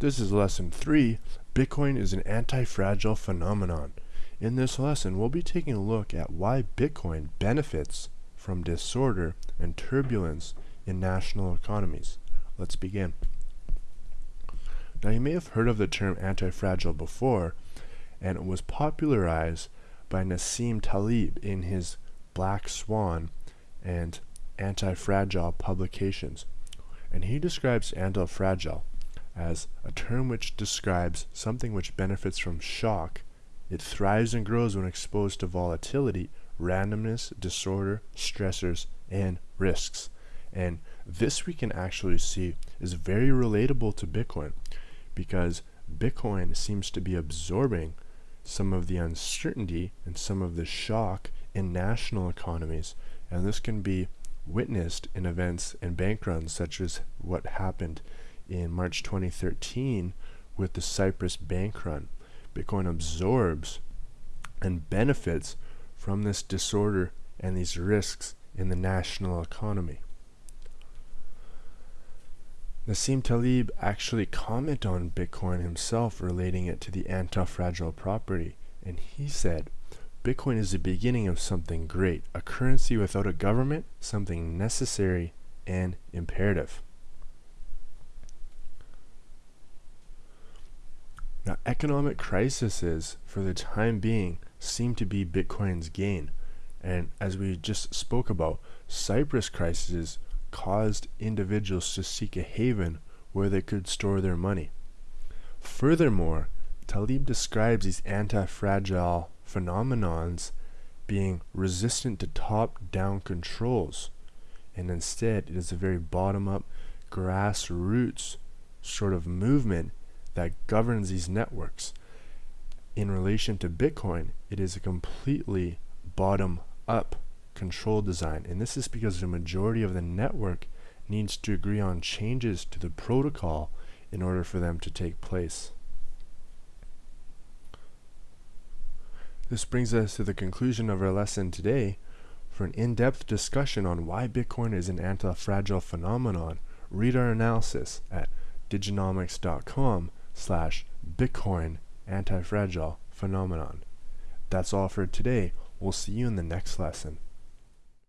This is lesson 3. Bitcoin is an anti-fragile phenomenon. In this lesson, we'll be taking a look at why Bitcoin benefits from disorder and turbulence in national economies. Let's begin. Now you may have heard of the term anti-fragile before, and it was popularized by Nassim Taleb in his Black Swan and Anti-Fragile publications. And he describes anti-fragile as a term which describes something which benefits from shock. It thrives and grows when exposed to volatility, randomness, disorder, stressors, and risks. And this we can actually see is very relatable to Bitcoin because Bitcoin seems to be absorbing some of the uncertainty and some of the shock in national economies. And this can be witnessed in events and bank runs such as what happened in March 2013 with the Cyprus bank run. Bitcoin absorbs and benefits from this disorder and these risks in the national economy. Nassim Taleb actually commented on Bitcoin himself relating it to the anti-fragile property and he said Bitcoin is the beginning of something great, a currency without a government, something necessary and imperative. Now, economic crises, for the time being, seem to be Bitcoin's gain. And as we just spoke about, Cyprus crises caused individuals to seek a haven where they could store their money. Furthermore, Taleb describes these anti-fragile phenomenons being resistant to top-down controls, and instead it is a very bottom-up, grassroots sort of movement that governs these networks. In relation to Bitcoin, it is a completely bottom-up control design, and this is because the majority of the network needs to agree on changes to the protocol in order for them to take place. This brings us to the conclusion of our lesson today. For an in-depth discussion on why Bitcoin is an anti-fragile phenomenon, read our analysis at diginomics.com slash Bitcoin anti-fragile phenomenon. That's all for today. We'll see you in the next lesson.